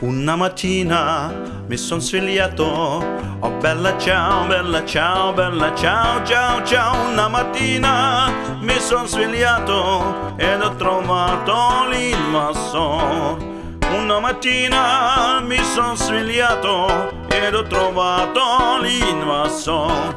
Una mattina mi son svegliato, oh bella ciao, bella ciao, bella ciao, ciao, ciao. Una mattina mi son svegliato ed ho trovato l'invasor. Una mattina mi son svegliato ed ho trovato l'invasor.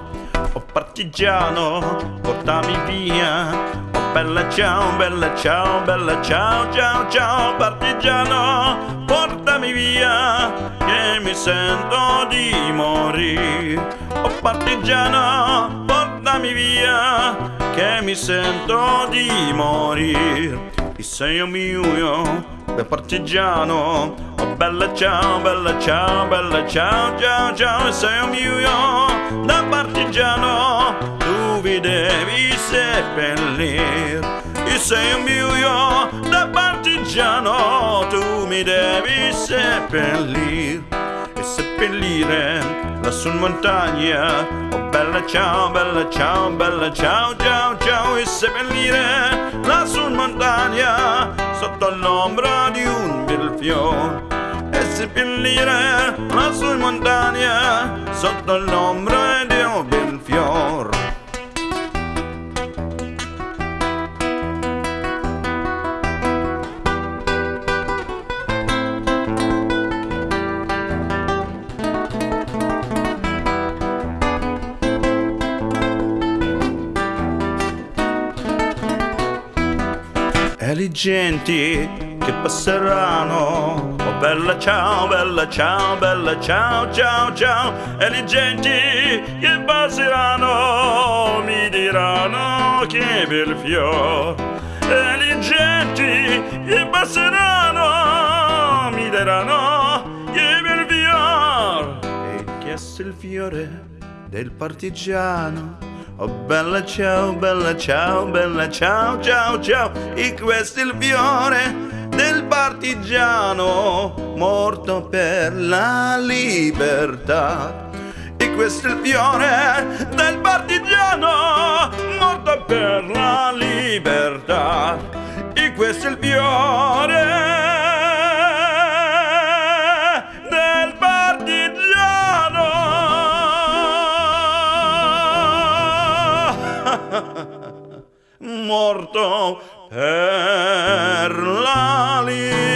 Oh partigiano, portami via. Bella ciao, bella ciao, bella ciao, ciao, ciao, partigiano portami via che mi sento di morire. Oh partigiano, portami via che mi sento di morire. Sei un mio, bel partigiano, oh bella ciao, bella ciao, bella ciao, ciao, ciao, sei un mio, da partigiano, tu vi devi seppellire. E sei un mio, da partigiano, tu mi devi seppellir e seppellire lassù in montagna. Oh bella ciao, bella ciao, bella ciao, ciao, ciao e seppellire lassù in montagna sotto l'ombra di un bel fiore. E seppellire lassù in montagna sotto l'ombra di un bel fiore. E le genti che passeranno. Oh bella ciao, bella ciao, bella ciao, ciao, ciao. E le genti che passeranno mi diranno che bel fior. E le genti che passeranno mi diranno che bel fior. E che è il fiore del partigiano. Oh bella ciao, bella ciao, bella ciao, ciao, ciao. E questo è il fiore del partigiano morto per la libertà. E questo è il fiore del partigiano morto per la libertà. E questo è il fiore morto per la libertà.